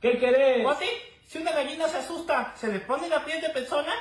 ¿Qué querés? ¿Vos sí? Si una gallina se asusta, ¿se le pone la piel de persona?